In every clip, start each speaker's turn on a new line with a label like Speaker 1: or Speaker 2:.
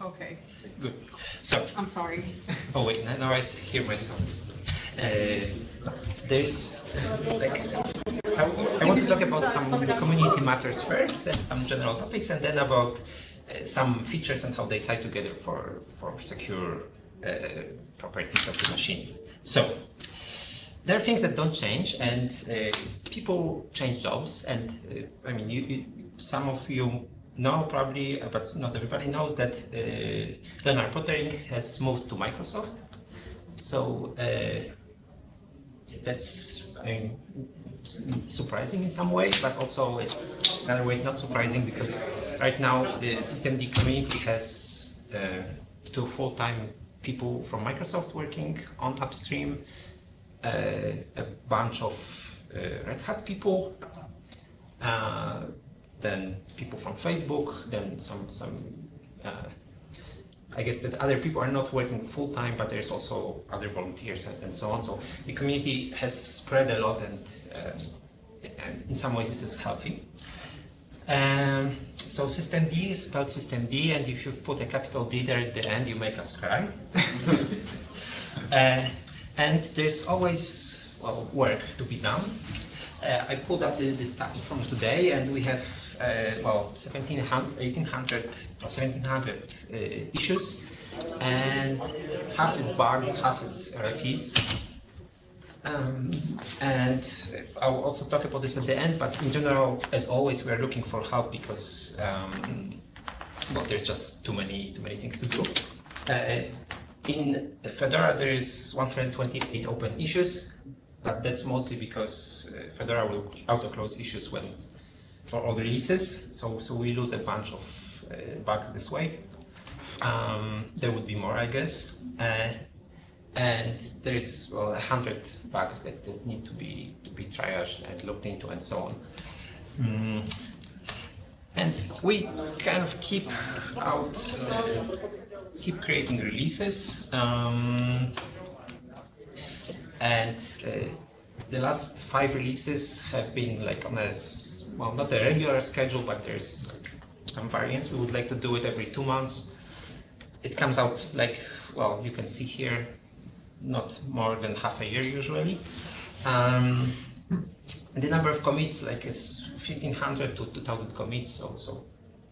Speaker 1: Okay,
Speaker 2: Good. So,
Speaker 1: I'm sorry.
Speaker 2: oh wait, now now I hear myself. Uh, there's like, I, I want to talk about some community matters first, and some general topics, and then about uh, some features and how they tie together for for secure uh, properties of the machine. So, there are things that don't change, and uh, people change jobs. And uh, I mean, you, you, some of you know probably, uh, but not everybody knows that uh, Lennart Poettering has moved to Microsoft. So uh, that's I mean, surprising in some ways, but also in other ways not surprising because right now the systemd community has uh, two full-time people from Microsoft working on upstream, uh, a bunch of uh, Red Hat people, uh, then people from Facebook, then some some. Uh, I guess that other people are not working full time, but there's also other volunteers and, and so on. So the community has spread a lot, and, um, and in some ways this is healthy. Um, so D is spelled system D, and if you put a capital D there at the end, you make us cry. uh, and there's always well, work to be done. Uh, I pulled up the, the stats from today, and we have well 1700, 1800 or 1700 uh, issues, and half is bugs, half is RFEs. Um, and I'll also talk about this at the end, but in general, as always, we are looking for help because um, well, there's just too many too many things to do. Uh, in Fedora, there is 128 open issues, but that's mostly because uh, Fedora will auto-close issues when for all the releases, so so we lose a bunch of uh, bugs this way. Um, there would be more, I guess. Uh, and there is well, a hundred bugs that, that need to be to be triaged and looked into and so on. Mm. And we kind of keep out, uh, keep creating releases. Um, and uh, the last five releases have been like on a, well, not a regular schedule, but there's some variance. We would like to do it every two months. It comes out like, well, you can see here, not more than half a year usually. Um, the number of commits like is 1500 to 2000 commits, so, so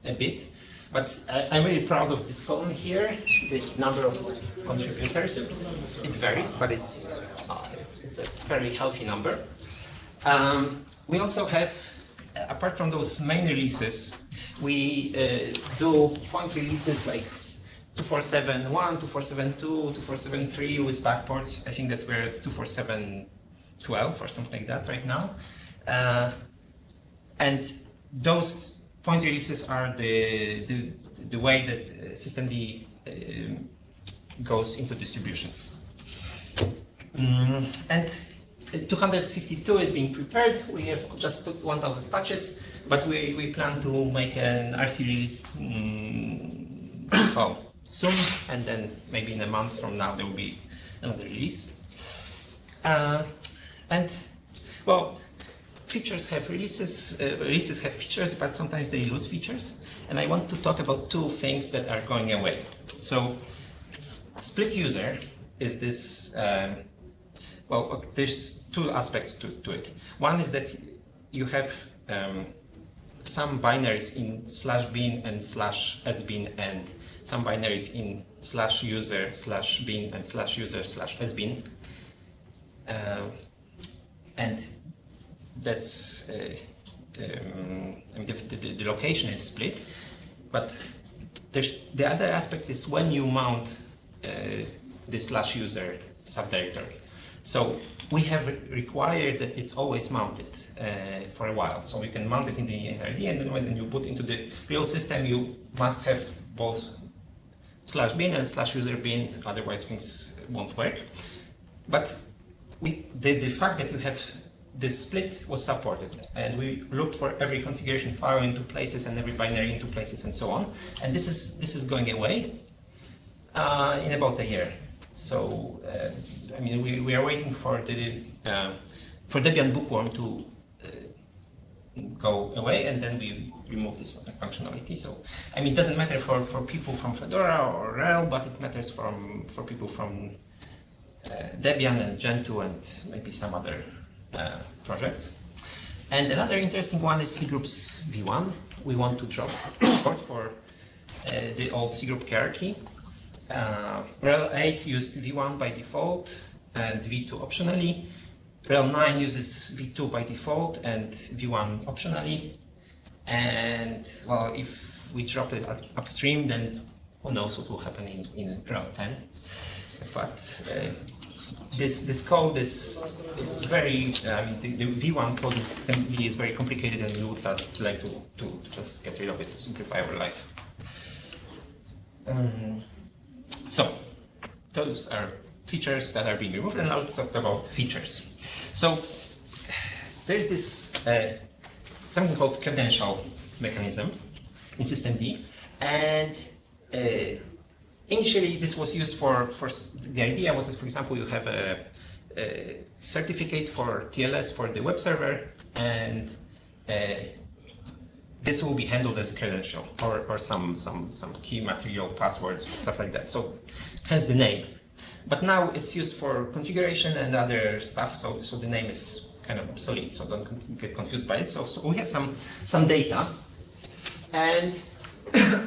Speaker 2: a bit. But I, I'm really proud of this column here, the number of contributors. It varies, but it's, uh, it's, it's a very healthy number. Um, we also have, apart from those main releases, we uh, do point releases like 2471, 2472, 2473 with backports. I think that we're 24712 or something like that right now. Uh, and those point releases are the, the, the way that uh, systemd um, goes into distributions. Mm, and uh, 252 is being prepared. We have just 1,000 patches, but we, we plan to make an RC release mm, well, soon, and then maybe in a month from now there will be another release. Uh, and well, features have releases, uh, releases have features, but sometimes they lose features. And I want to talk about two things that are going away. So, split user is this. Um, well, there's two aspects to, to it. One is that you have um, some binaries in slash bin and slash sbin and some binaries in slash user slash bin and slash user slash sbin. Uh, and that's uh, um, the, the, the location is split, but there's, the other aspect is when you mount uh, the slash user subdirectory. So we have re- required that it's always mounted uh, for a while. So you can mount it in the initrd, and then when you put into the real system, you must have both slash bin and slash user bin, otherwise things won't work. But we, the, the fact that you have this split was supported and we looked for every configuration file into places and every binary into places and so on and this is this is going away uh, in about a year so uh, I mean we, we are waiting for the uh, for Debian Bookworm to uh, go away, and then we remove this functionality. So, I mean, it doesn't matter for, for people from Fedora or RHEL, but it matters from for people from uh, Debian and Gentoo and maybe some other uh, projects. And another interesting one is cgroups v1. We want to drop support for uh, the old cgroup hierarchy. Uh, RHEL 8 used v1 by default and v2 optionally. RHEL 9 uses v2 by default and v1 optionally. And well, if we drop it upstream, then who knows what will happen in, in RHEL 10. But uh, this this code is is very I mean the, the V1 code is very complicated and we would like to, to, to just get rid of it to simplify our life. Um, so those are features that are being removed and now let's talk about features. So there's this uh, something called credential mechanism in systemd and uh, initially this was used for, for the idea was that, for example, you have a, a certificate for TLS for the web server and uh, this will be handled as a credential or, or some, some, some key material passwords, stuff like that. So hence the name. But now it's used for configuration and other stuff, so, so the name is kind of obsolete, so don't get confused by it. So, so we have some, some data and uh,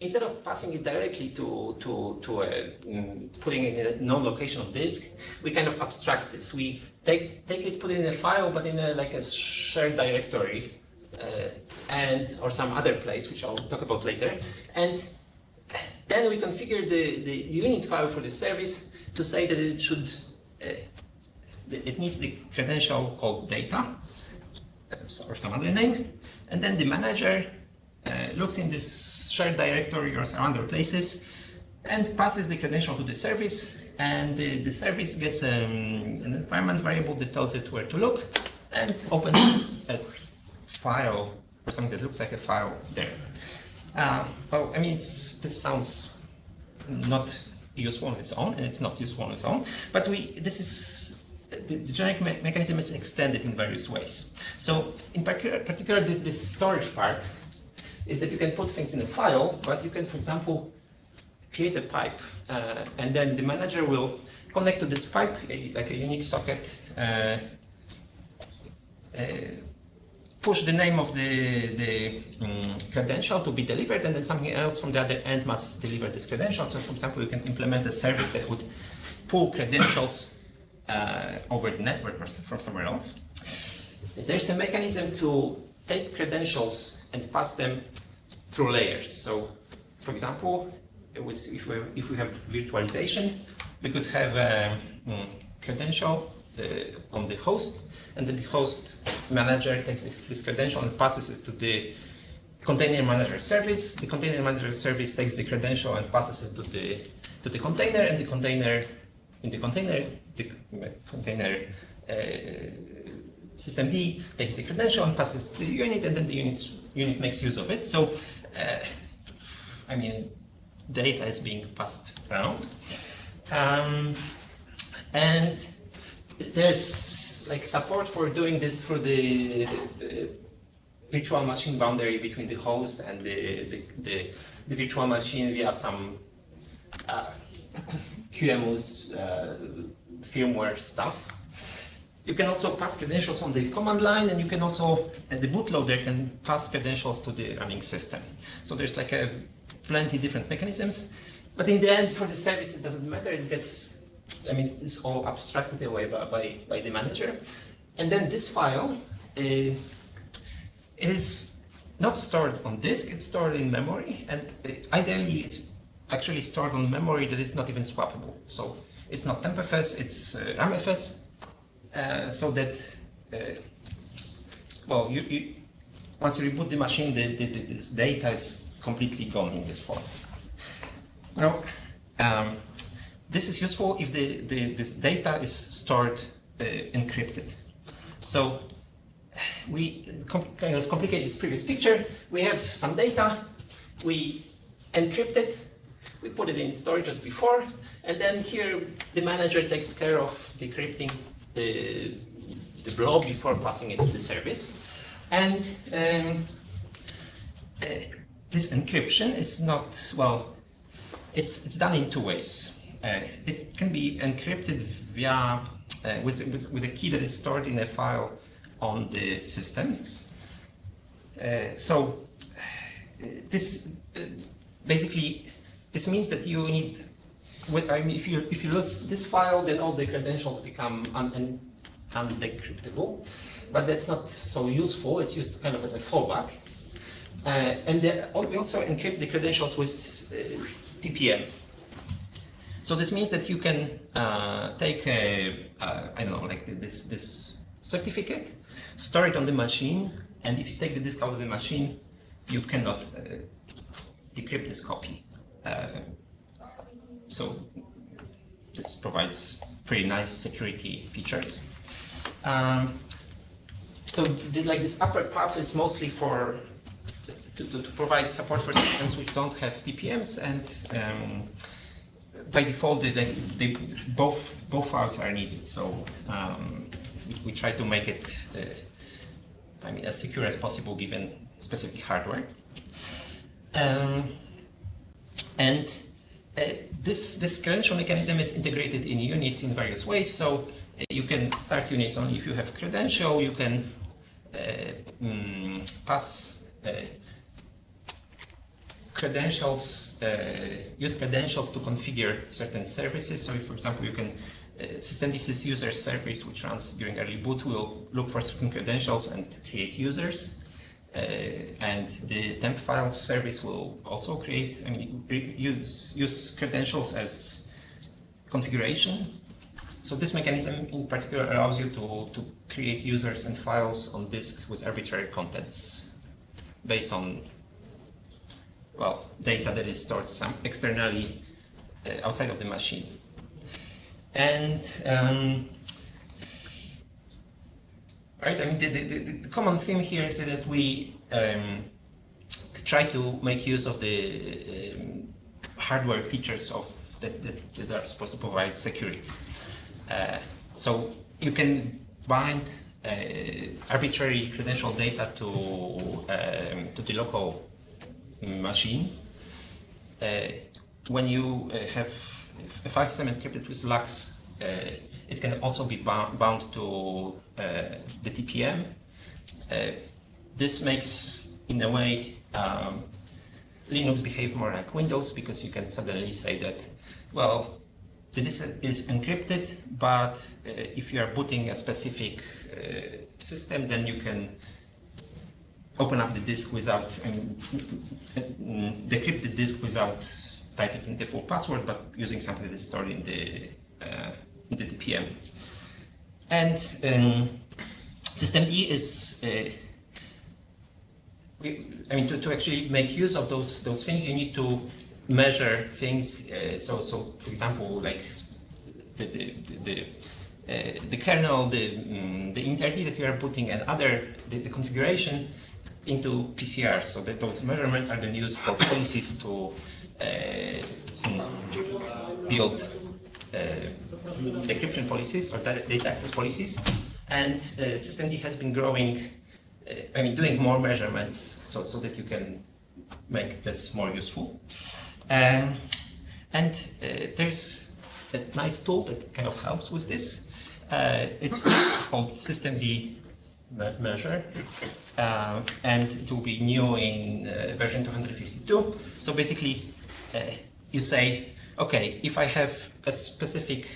Speaker 2: instead of passing it directly to, to, to a, um, putting it in a known location of disk, we kind of abstract this. We take, take it, put it in a file, but in a, like a shared directory uh, and or some other place, which I'll talk about later. And then we configure the, the unit file for the service to say that it should, uh, it needs the credential called data uh, or some other name. And then the manager uh, looks in this shared directory or some other places and passes the credential to the service and the, the service gets um, an environment variable that tells it where to look and opens a file or something that looks like a file there. Uh, well, I mean, this sounds not useful on its own, and it's not useful on its own, but we this is the, the generic me mechanism is extended in various ways. So, in particular, this, this storage part is that you can put things in a file, but you can, for example, create a pipe, uh, and then the manager will connect to this pipe, like a Unix socket, uh, uh, push the name of the, the um, credential to be delivered, and then something else from the other end must deliver this credential. So, for example, you can implement a service that would pull credentials uh, over the network or from somewhere else. There's a mechanism to take credentials and pass them through layers. So, for example, was, if, we, if we have virtualization, we could have a um, credential uh, on the host, and then the host manager takes this credential and passes it to the container manager service. The container manager service takes the credential and passes it to the to the container, and the container in the container the container uh, systemd takes the credential and passes the unit, and then the unit unit makes use of it. So, uh, I mean, data is being passed around, um, and there's like support for doing this for the virtual machine boundary between the host and the the, the, the virtual machine via some uh, QEMU's uh, firmware stuff. You can also pass credentials on the command line, and you can also, the bootloader can pass credentials to the running system. So there's like a plenty different mechanisms. But in the end, for the service, it doesn't matter. It gets, I mean, it's all abstracted away by, by, by the manager. And then this file uh, is not stored on disk, it's stored in memory. And uh, ideally, it's actually stored on memory that is not even swappable. So it's not TempFS, it's uh, RAMFS, uh, so that, well, you, you, once you reboot the machine, the, the, the, this data is completely gone in this form. Now, um, this is useful if the, the, this data is stored uh, encrypted. So we kind of complicate this previous picture. We have some data, we encrypt it, we put it in storage as before, and then here the manager takes care of decrypting the, the blob before passing it to the service. And um, uh, this encryption is not, well, it's, it's done in two ways. Uh, it can be encrypted via, uh, with, with, with a key that is stored in a file on the system. Uh, so this basically this means that you need. I mean, if you if you lose this file, then all the credentials become un, un, undecryptable. But that's not so useful. It's used kind of as a fallback. Uh, and the, we also encrypt the credentials with uh, TPM. So this means that you can uh, take a, I don't know, like this this certificate, store it on the machine, and if you take the disk out of the machine, you cannot uh, decrypt this copy. Uh, so this provides pretty nice security features. Um, so the, like this upper path is mostly for to, to, to, provide support for systems which don't have TPMs and um, by default they, they, both both files are needed so um, we, we, try to make it uh, I mean, as secure as possible given specific hardware. Um, and uh, this, this credential mechanism is integrated in units in various ways. So uh, you can start units only if you have credential. You can uh, mm, pass uh, credentials, uh, use credentials to configure certain services. So if, for example, you can uh, systemd user service, which runs during early boot, will look for certain credentials and create users. Uh, and the temp files service will also create, I mean, use, use credentials as configuration. So this mechanism in particular allows you to, to create users and files on disk with arbitrary contents based on, well, data that is stored some externally uh, outside of the machine. And um, right, I mean, the, the, the, common theme here is that we um, try to make use of the um, hardware features of that, that, that, are supposed to provide security. Uh, so you can bind uh, arbitrary credential data to um, to the local machine. Uh, when you uh, have a file system encrypted with LUKS, uh, it can also be bound, to the TPM. This makes, in a way, um, Linux behave more like Windows because you can suddenly say that, well, the disk is encrypted, but uh, if you are booting a specific uh, system, then you can open up the disk without, I mean, decrypt the disk without typing in the full password, but using something that is stored in the, uh, in the TPM. And um, systemd is, uh, we, I mean, to, to actually make use of those those things, you need to measure things. Uh, so, so for example, like the the, the uh, the kernel, the um, the initrd that you are putting, and other the, the, configuration into PCR, so that those measurements are then used for policies to uh, build uh, decryption policies or data access policies. And uh, systemd has been growing, I mean, doing more measurements so, so that you can make this more useful. Um, and there's a nice tool that kind of helps with this. Uh, it's called systemd measure, uh, and it will be new in uh, version 252. So basically, uh, you say, okay, if I have a specific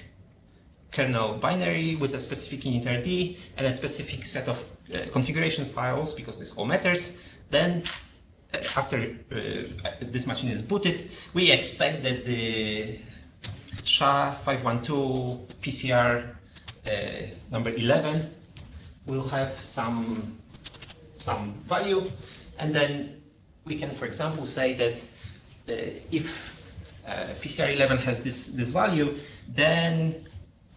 Speaker 2: kernel binary with a specific initrd and a specific set of uh, configuration files, because this all matters, then uh, after uh, this machine is booted, we expect that the SHA-512 PCR number 11 will have some, some value, and then we can, for example, say that uh, if uh, PCR11 has this, this value, then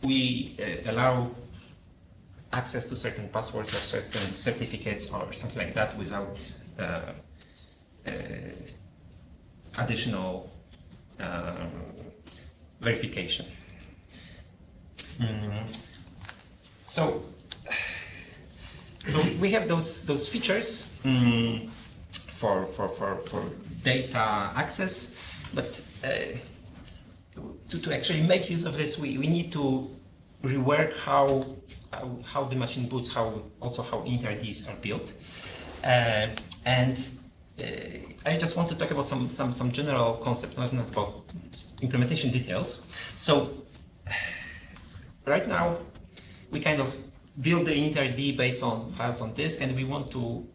Speaker 2: we uh, allow access to certain passwords or certain certificates or something like that without uh, uh, additional um, verification. Mm. So So we have those those features mm, for, for, for, for data access, but uh, to, to actually make use of this, we, we need to rework how, how, how the machine boots, how also how initrds are built. Uh, and uh, I just want to talk about some, some, some general concept, not, not about implementation details. So right now, we kind of build the initrd based on files on disk, and we want to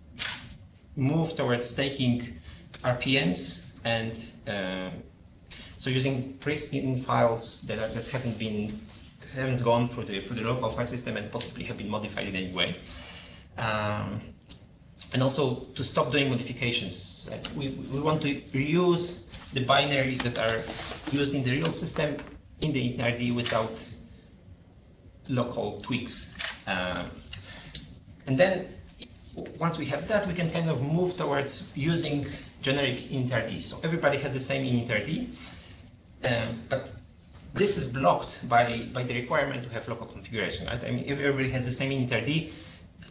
Speaker 2: move towards taking RPMs and uh, so using pristine files that, are, that haven't been haven't gone through the through the local file system and possibly have been modified in any way. Um, and also to stop doing modifications. we, we want to reuse the binaries that are used in the real system in the initrd without local tweaks. Um, and then once we have that, we can kind of move towards using generic initrd. So everybody has the same initrd, um, but this is blocked by, by the requirement to have local configuration. Right? I mean, if everybody has the same initrd,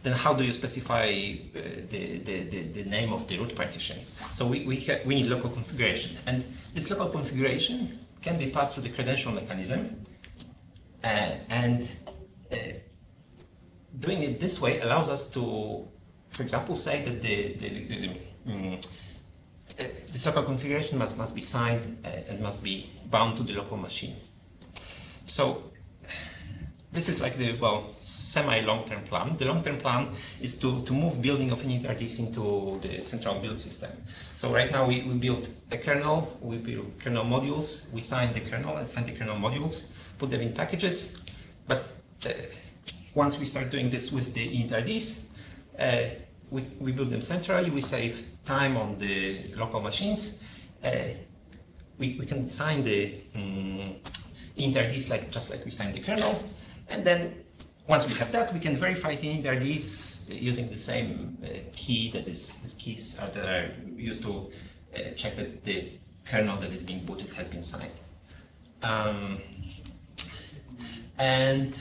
Speaker 2: then how do you specify uh, the, the, the, the, name of the root partition? So we, we, we need local configuration. And this local configuration can be passed through the credential mechanism. Uh, and uh, doing it this way allows us to, for example, say that the, the, the, um, this local configuration must, must be signed uh, and must be bound to the local machine. So this is like the, well, semi-long-term plan. The long-term plan is to, to move building of initrds into the central build system. So right now we, we build a kernel, we build kernel modules, we sign the kernel and sign the kernel modules, put them in packages, but uh, once we start doing this with the initrds, uh, we, we build them centrally, we save time on the local machines. Uh, we, we can sign the um, like, just like we signed the kernel. And then once we have that, we can verify the initrds using the same uh, key that is, these keys are, that are used to uh, check that the kernel that is being booted has been signed. Um, and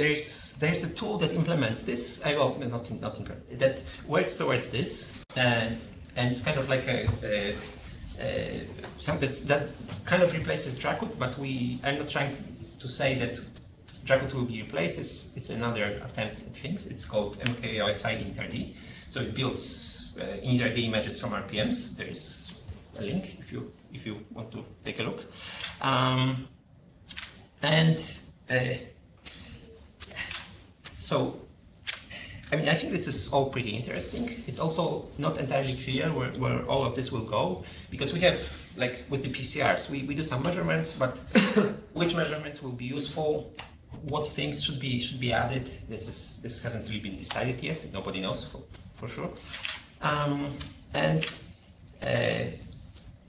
Speaker 2: there's there's a tool that implements this. I well, not not that works towards this, uh, and it's kind of like a, a, a something that kind of replaces Dracut. But we I'm not trying to say that Dracut will be replaced. It's, it's another attempt at things. It's called MKOSI initrd. So it builds uh, initrd images from RPMs. There's a link if you if you want to take a look. Um, and uh, so, I mean, I think this is all pretty interesting. It's also not entirely clear where, where all of this will go, because we have, like with the PCRs, we, we do some measurements, but which measurements will be useful, what things should be should be added, this is this hasn't really been decided yet, nobody knows for, for sure. Um, and uh,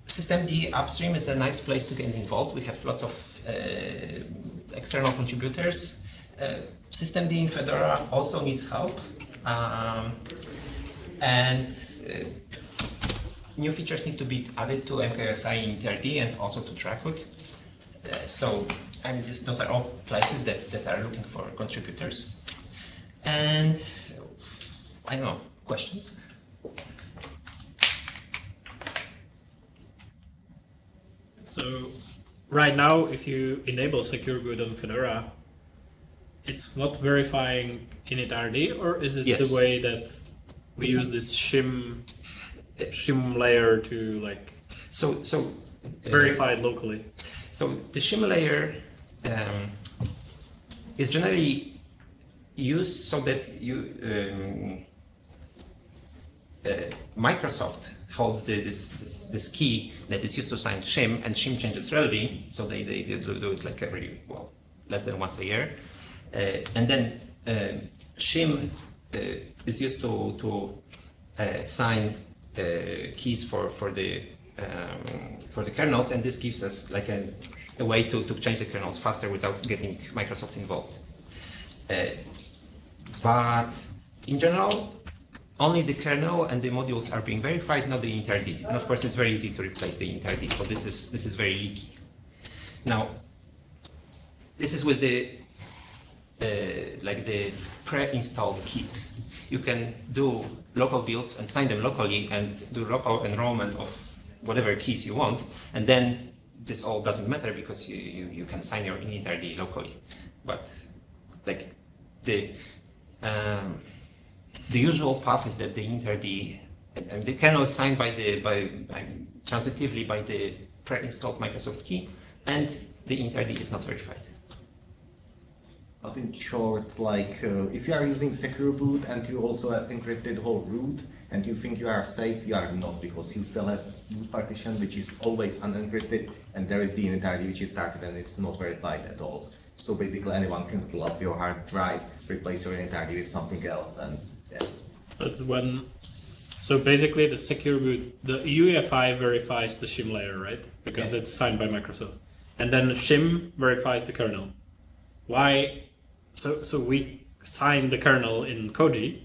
Speaker 2: systemd upstream is a nice place to get involved. We have lots of uh, external contributors systemd in Fedora also needs help. Um, and uh, new features need to be added to MKOSI in initrd and also to Dracut. Uh, so I mean, this, those are all places that, that are looking for contributors. And I don't know, questions?
Speaker 1: So right now, if you enable secure boot on Fedora, it's not verifying initrd, or is it
Speaker 2: yes.
Speaker 1: the way that we it's use this shim shim layer to like
Speaker 2: so so
Speaker 1: uh, verify it locally?
Speaker 2: So the shim layer um, is generally used so that you um, uh, Microsoft holds the, this, this, this key that is used to sign shim, and shim changes rarely, so they, they, they do it like every well less than once a year. Uh, and then um, shim uh, is used to, to uh, sign keys for, for the um, for the kernels, and this gives us like a, a way to, to change the kernels faster without getting Microsoft involved. but in general, only the kernel and the modules are being verified, not the initrd. And of course, it's very easy to replace the initrd. So this is this is very leaky. Now, this is with the uh, like the pre-installed keys. You can do local builds and sign them locally and do local enrollment of whatever keys you want, and then this all doesn't matter because you, you, you can sign your initRD locally. But like the um, the usual path is that the initRD and, the kernel is signed by the by, by transitively by the pre-installed Microsoft key, and the initRD is not verified.
Speaker 3: But in short, like uh, if you are using secure boot and you also have encrypted whole root and you think you are safe, you are not because you still have boot partition which is always unencrypted and there is the initRD which is started and it's not verified at all. So basically anyone can pull up your hard drive, replace your initRD with something else and yeah.
Speaker 1: That's when. So basically, the secure boot, the UEFI verifies the shim layer, right? Because
Speaker 3: Yeah.
Speaker 1: that's signed by Microsoft, and then shim verifies the kernel. Why? So so we sign the kernel in Koji.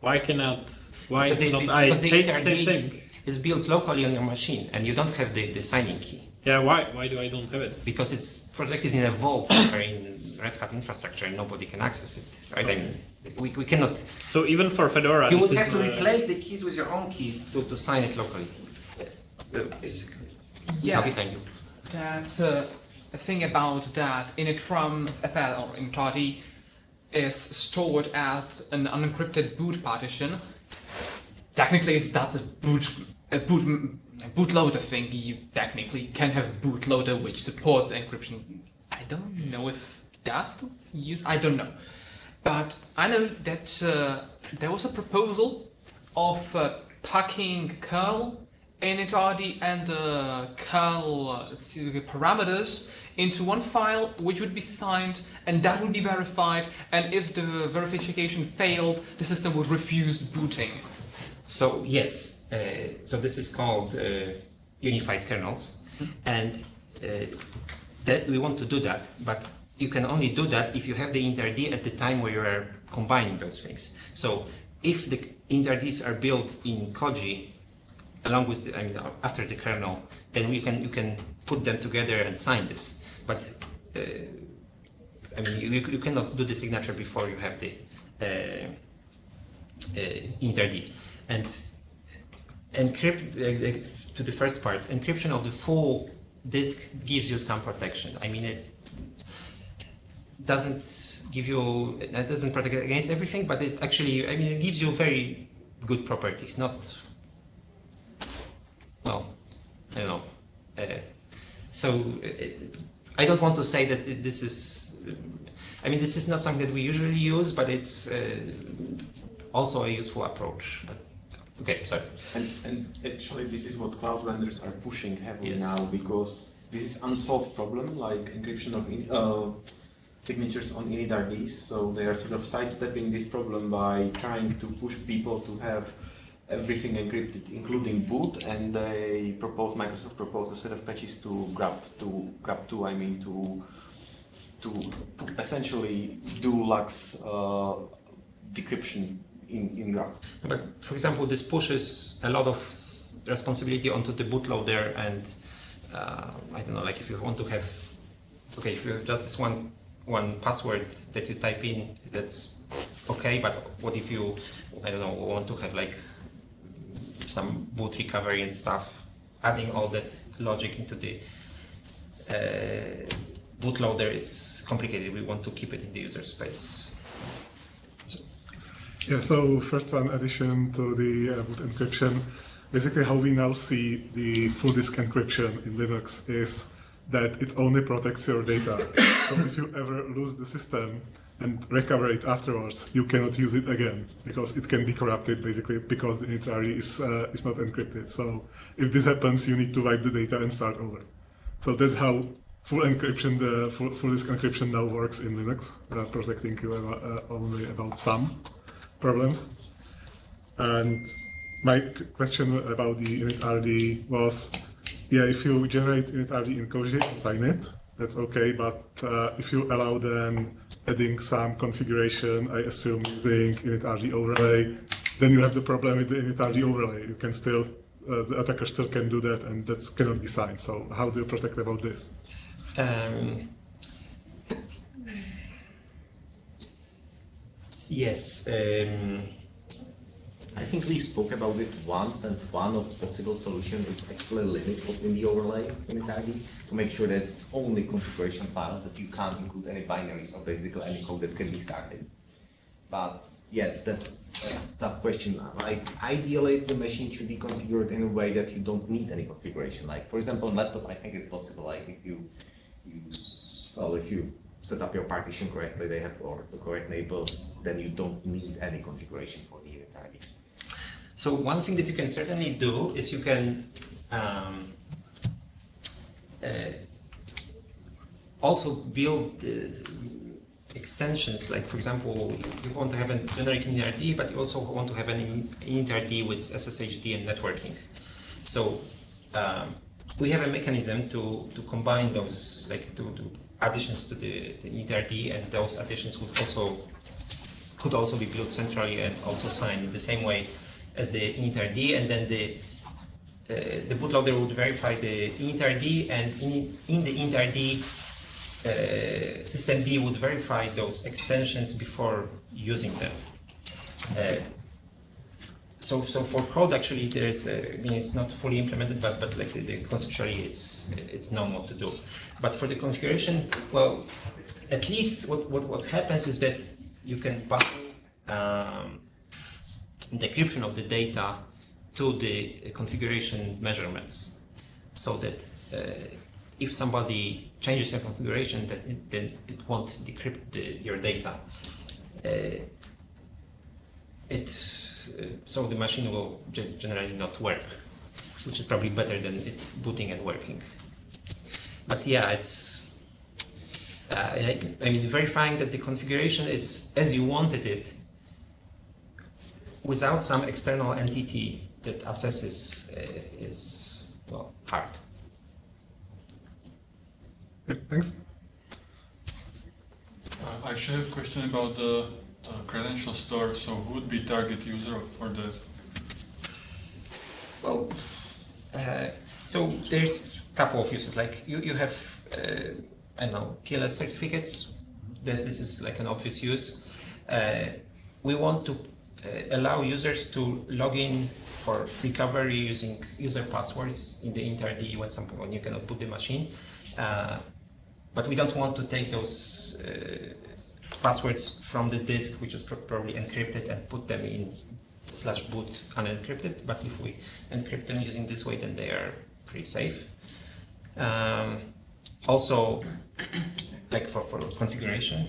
Speaker 1: Why cannot? Why
Speaker 2: Because the-
Speaker 1: not
Speaker 2: the-
Speaker 1: I take the same
Speaker 2: initRD
Speaker 1: thing?
Speaker 2: is built locally on your machine, and you don't have the, the signing key.
Speaker 1: Yeah. Why? Why do I don't have it?
Speaker 2: because it's protected in a vault or in Red Hat infrastructure and nobody can access it, right? I mean, we, we cannot,
Speaker 1: So even for Fedora,
Speaker 2: you would have to
Speaker 1: the-
Speaker 2: replace the keys with your own keys to, to sign it locally. Uh,
Speaker 4: Yeah.
Speaker 2: behind you.
Speaker 4: That's uh, a thing about that Initram FL or initRD is stored at an unencrypted boot partition. Technically, that's a boot a boot a bootloader thing. You technically can have a bootloader which supports encryption. I don't know if it does use. I don't know, but I know that uh, there was a proposal of uh, packing kernel initRD and uh, kernel uh, parameters into one file which would be signed and that would be verified. And if the verification failed the system would refuse booting.
Speaker 2: So yes, uh, so this is called uh, unified kernels, and uh, that we want to do that, but you can only do that if you have the initrd at the time where you are combining those things. So if the initRDs are built in Koji, along with the, I mean, after the kernel, then you can you can put them together and sign this. But uh, I mean, you, you cannot do the signature before you have the uh, uh, initRD. And encrypt uh, uh, to the first part, encryption of the full disk gives you some protection. I mean, it doesn't give you, it doesn't protect against everything, but it actually, I mean, it gives you very good properties. Not, Don't know. Uh, so uh, I don't want to say that this is, I mean, this is not something that we usually use, but it's uh, also a useful approach. But, okay, sorry.
Speaker 5: And, and actually, this is what cloud vendors are pushing heavily
Speaker 2: Yes.
Speaker 5: now because this is unsolved problem, like encryption of in, uh, signatures on initRDs. So they are sort of sidestepping this problem by trying to push people to have everything encrypted, including boot. And they propose Microsoft proposed a set of patches to GRUB to GRUB two. I mean to to essentially do LUKS uh, decryption in in GRUB.
Speaker 2: But for example, this pushes a lot of responsibility onto the bootloader, and uh, I don't know, like if you want to have, okay, if you have just this one one password that you type in, that's okay. But what if you, I don't know, want to have like some boot recovery and stuff, adding all that logic into the uh, bootloader is complicated. We want to keep it in the user space.
Speaker 6: Yeah, so first one addition to the uh, boot encryption. Basically, how we now see the full disk encryption in Linux is that it only protects your data. so if you ever lose the system and recover it afterwards, you cannot use it again because it can be corrupted basically because the initRD is uh, is not encrypted. So if this happens, you need to wipe the data and start over. So that's how full encryption, the full, full disk encryption now works in Linux, uh, protecting you uh, only about some problems. And my question about the initRD was, yeah, if you generate initRD in Koji, sign it, that's okay. But uh, if you allow then adding some configuration, I assume using initRD overlay, then you have the problem with the initRD overlay. You can still, uh, the attacker still can do that, and that cannot be signed. So how do you protect about this?
Speaker 2: Um, Yes. Um,
Speaker 3: I think we spoke about it once, and one of possible solutions is actually limit what's in the overlay in Italy to make sure that it's only configuration files that you can't include any binaries or basically any code that can be started. But yeah, that's a tough question. Like ideally, the machine should be configured in a way that you don't need any configuration. Like for example, on laptop, I think it's possible. Like if you use well, if you set up your partition correctly, they have or the correct labels, then you don't need any configuration for the initrd.
Speaker 2: So one thing that you can certainly do is you can um, uh, also build uh, extensions. Like for example, you want to have a generic initRD, but you also want to have an initRD with SSHD and networking. So um, we have a mechanism to to combine those, like to, to additions to the, the initRD, and those additions would also could also be built centrally and also signed in the same way as the initRD, and then the uh, the bootloader would verify the initRD, and in, in the initRD, uh, system D would verify those extensions before using them. Uh, so, so for code, actually, there's, uh, I mean, it's not fully implemented, but but like the, the conceptually, it's it's known what to do. But for the configuration, well, at least what what, what happens is that you can bind um, decryption of the data to the configuration measurements. So that uh, if somebody changes their configuration that it, then it won't decrypt the, your data. Uh, it uh, so the machine will ge- generally not work which is probably better than it booting and working. But yeah it's uh, I mean verifying that the configuration is as you wanted it without some external entity that assesses uh, is well hard.
Speaker 6: Okay, thanks.
Speaker 7: Uh, I actually have a question about the uh, credential store. So who would be target user for that?
Speaker 2: Well, uh, so there's a couple of uses. Like you, you have uh, I don't know TLS certificates. That this is like an obvious use. Uh, we want to allow users to log in for recovery using user passwords in the initRD when some when you cannot boot the machine. Uh, but we don't want to take those uh, passwords from the disk, which is probably encrypted, and put them in slash boot unencrypted. But if we encrypt them using this way, then they are pretty safe. Um, also, like for, for configuration,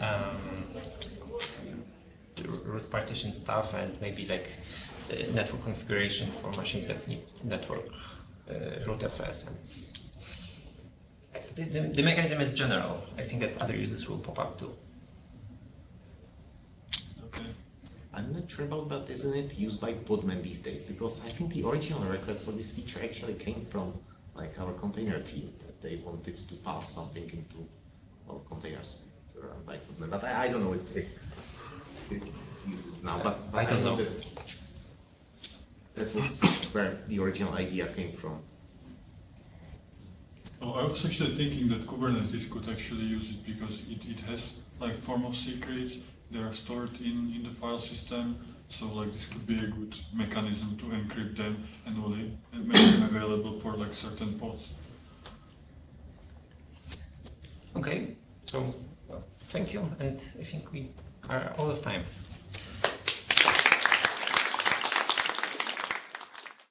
Speaker 2: um, root partition stuff, and maybe like uh, network configuration for machines that need network uh, rootfs and the, the, the mechanism is general. I think that other users will pop up too.
Speaker 7: Okay.
Speaker 3: I'm not sure about that, isn't it used by Podman these days? Because I think the original request for this feature actually came from like our container team, that they wanted to pass something into, our containers run by Podman. But I, I don't know if it's, it uses now, but, but
Speaker 2: I don't know.
Speaker 3: that that was where the original idea came from.
Speaker 7: Oh, I was actually thinking that Kubernetes could actually use it because it, it has like form of secrets. They are stored in, in the file system. So like this could be a good mechanism to encrypt them and only make them available for like certain pods.
Speaker 2: Okay, so well, thank you, and I think we out of time.